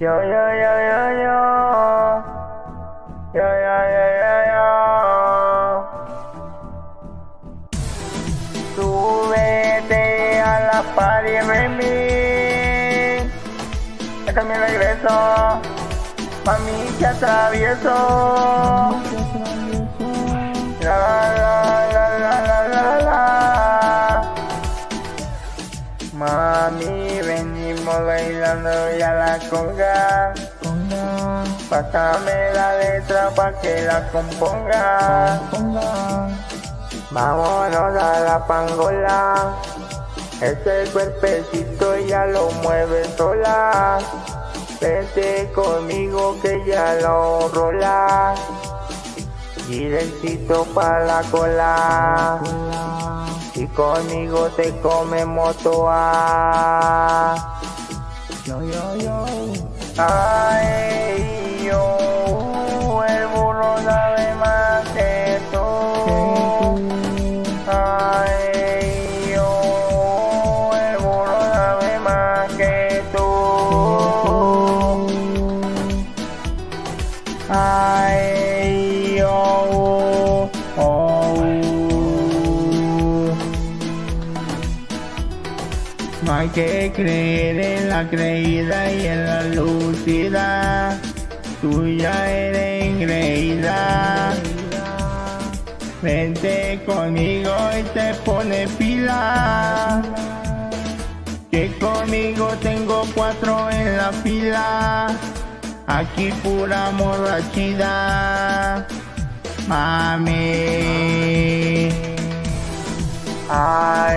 Yo, yo, yo, yo, yo. Yo, yo, yo, yo, yo. Súbete a la party, Remy. Este es mi regreso. Mami, que atravieso. Mami, venimos bailando ya la conga. Pásame la letra pa' que la componga. Vámonos a la pangola. Ese cuerpecito ya lo mueve sola. Vente conmigo que ya lo rola. Directito pa' la cola. Y conmigo te comemos toa. Yo, yo, yo. Ay, hay que creer en la creída y en la lucida. Tú ya eres engreída. Vente conmigo y te pone pila. Que conmigo tengo cuatro en la fila. Aquí pura morrachida. Mami. Ay,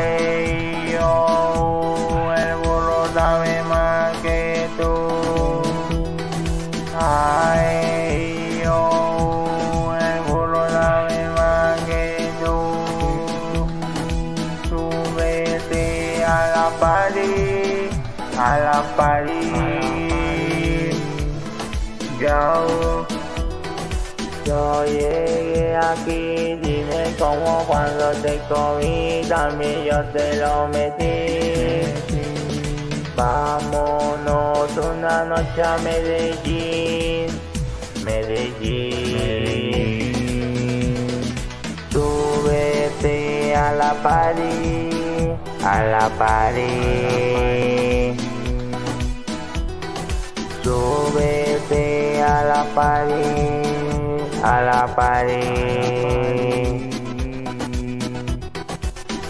la a la party. Yo, yo llegué aquí, dime cómo cuando te comí, también yo te lo metí. Vámonos una noche a Medellín, Medellín. Súbete a la party, a la party. Súbete a la party, a la party.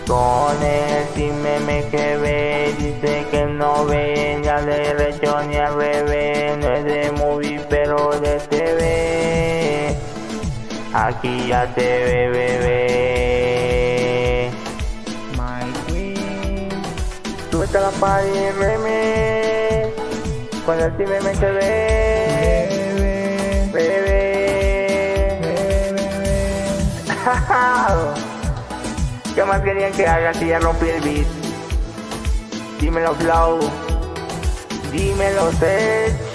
Con el me me que ve, dice que no ve, ya de recho ni al revés, no es de movie pero de TV. Aquí ya te ve, bebé. Súbete a la party, meme. Con el me me que ve, Bebe, bebé. bebe. ¿Qué más querían que haga si ya rompí el beat? Dímelo flow, dímelo set.